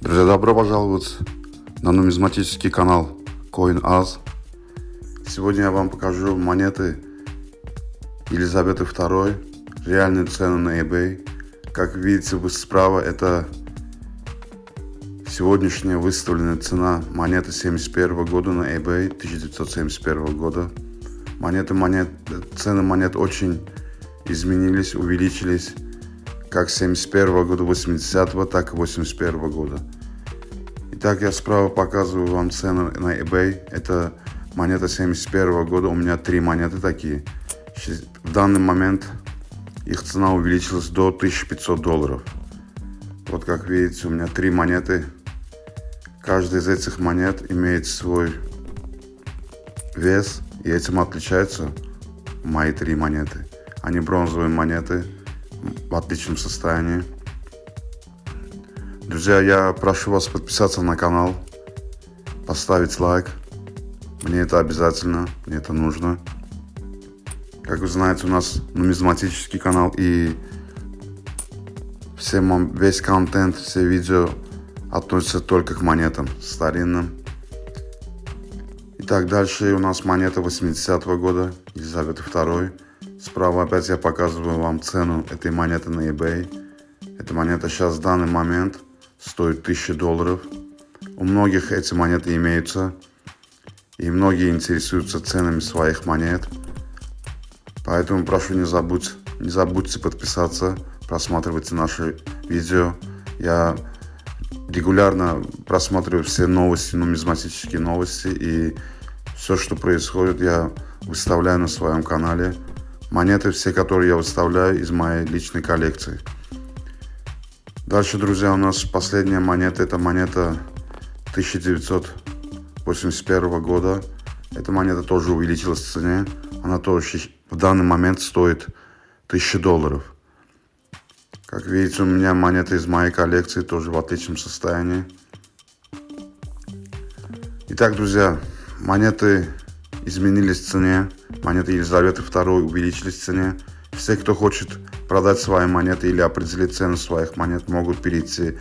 Друзья, добро пожаловать на нумизматический канал CoinAz. Сегодня я вам покажу монеты Елизаветы II, реальные цены на eBay. Как видите вы справа, это сегодняшняя выставленная цена монеты 71 года на eBay, 1971 года. Монеты, монет, цены монет очень изменились, увеличились как 71 года, 80 так и 81 года. Итак, я справа показываю вам цену на eBay. Это монета 71 года. У меня три монеты такие. В данный момент их цена увеличилась до 1500 долларов. Вот как видите, у меня три монеты. Каждая из этих монет имеет свой вес, и этим отличаются мои три монеты. Они бронзовые монеты, в отличном состоянии. Друзья, я прошу вас подписаться на канал, поставить лайк. Мне это обязательно, мне это нужно. Как вы знаете, у нас нумизматический канал и все, весь контент, все видео относятся только к монетам старинным. Итак, дальше у нас монета 80-го года, Елизавета II. Справа опять я показываю вам цену этой монеты на eBay. Эта монета сейчас в данный момент стоит 1000 долларов. У многих эти монеты имеются. И многие интересуются ценами своих монет. Поэтому прошу не забудь, не забудьте подписаться, просматривайте наши видео. Я регулярно просматриваю все новости, нумизматические новости. И все, что происходит, я выставляю на своем канале. Монеты все, которые я выставляю из моей личной коллекции. Дальше, друзья, у нас последняя монета. Это монета 1981 года. Эта монета тоже увеличилась в цене. Она тоже в данный момент стоит 1000 долларов. Как видите, у меня монеты из моей коллекции тоже в отличном состоянии. Итак, друзья, монеты изменились в цене. Монеты Елизаветы II увеличились в цене. Все, кто хочет продать свои монеты или определить цену своих монет, могут перейти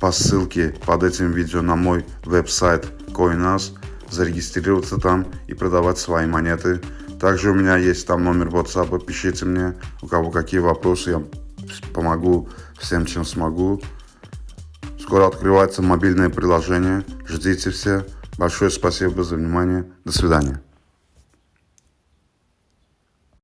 по ссылке под этим видео на мой веб-сайт CoinAs, зарегистрироваться там и продавать свои монеты. Также у меня есть там номер WhatsApp, пишите мне, у кого какие вопросы, я помогу всем, чем смогу. Скоро открывается мобильное приложение, ждите все. Большое спасибо за внимание, до свидания.